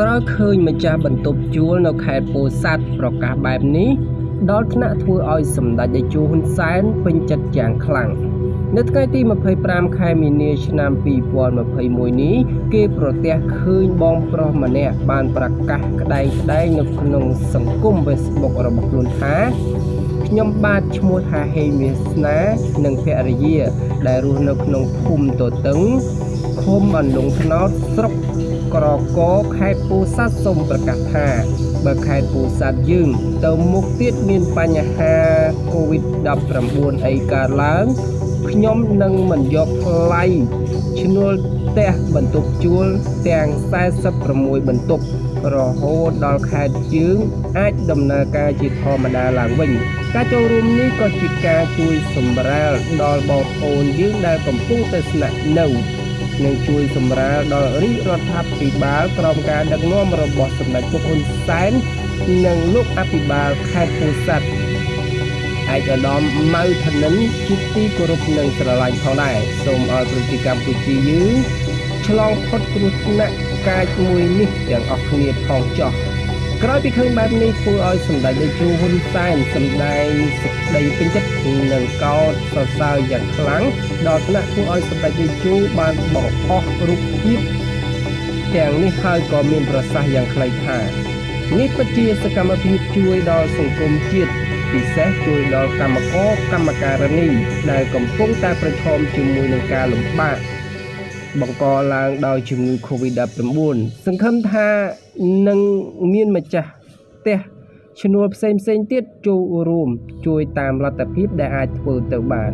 ក្រោយឃើញម្ចាស់បន្ទប់ជួលនៅខេត្តពោធិ៍សាត់ប្រកាសបែបនេះដល់ថ្នាក់ធ្វើឲ្យសម្ដេចតេជោហ៊ុនសែនពេញចិត្តយ៉ាងខ្លាំងនៅថ្ងៃទី25ខែមីនាឆ្នាំ2021នេះគេប្រទះឃើញបងប្រុសម្នាក់បានប្រកាសក្តែងក្តែងនៅក្នុងសង្គម Facebook របស់ខ្លួនថាខ្ញុំបាទឈ្មោះថាហេងវាសនានិងភរិយា ដែលរស់នៅក្នុងភូមិតតឹងឃុំអន្លង់ថ្នោតស្រុក ក្រកខេត្តពោធិ៍សាត់សូមប្រកាសថាបើខេត្តពោធិ៍សាត់យើងទៅមុខទៀតមានបញ្ហា COVID-19 អីកើតឡើងខ្ញុំនឹងមិនយកថ្លៃឈ្នួលផ្ទះបន្ទប់ជួលទាំង46បន្ទប់រហូតដល់ខេត្តជើងអាចដំណើរការជាធម្មតាឡើងវិញការចូលរួមនេះក៏ជាការជួយសម្រាលដល់បងប្អូនយើងដែលកំពុងតែស្នាក់នៅ និងជួយសម្រាលដល់រាជរដ្ឋាភិបាលក្រោមការដឹកនាំរបស់សម្ដេចពុកហ៊ុនសែននិងលោកអភិបាលខេត្តពោធិ៍សាត់ឯកឧត្តមម៉ៅធនិនជាទីគោរពនិងស្រឡាញ់ផងដែរសូមឲ្យប្រជាកម្ពុជាយើងឆ្លងផុតគ្រោះថ្នាក់កាចមួយនេះទាំងអស់គ្នាផងចុះ ក្រោយពីឃើញបែបនេះធ្វើឲ្យសម្ដេចតេជោហ៊ុនសែនសម្ដែងសេចក្តីពេញចិត្តនិងកោតសរសើរយ៉ាងខ្លាំងដល់ថ្នាក់ធ្វើឲ្យសម្ដេចតេជោបានបង្ហោះរូបភាពទាំងនេះហើយក៏មានប្រសាសន៍យ៉ាងខ្លីថានេះពិតជាសកម្មភាពជួយដល់សង្គមជាតិពិសេសជួយដល់កម្មករកម្មការិនីដែលកំពុងតែប្រឈមជាមួយនឹងការលំបាក បង្កឡើងដោយជំងឺ Covid-19 សង្ឃឹមថានឹងមានម្ចាស់ផ្ទះឈ្នួលផ្សេងផ្សេងទៀតចូលរួម ជួយតាមលទ្ធភាពដែលអាចធ្វើទៅបាន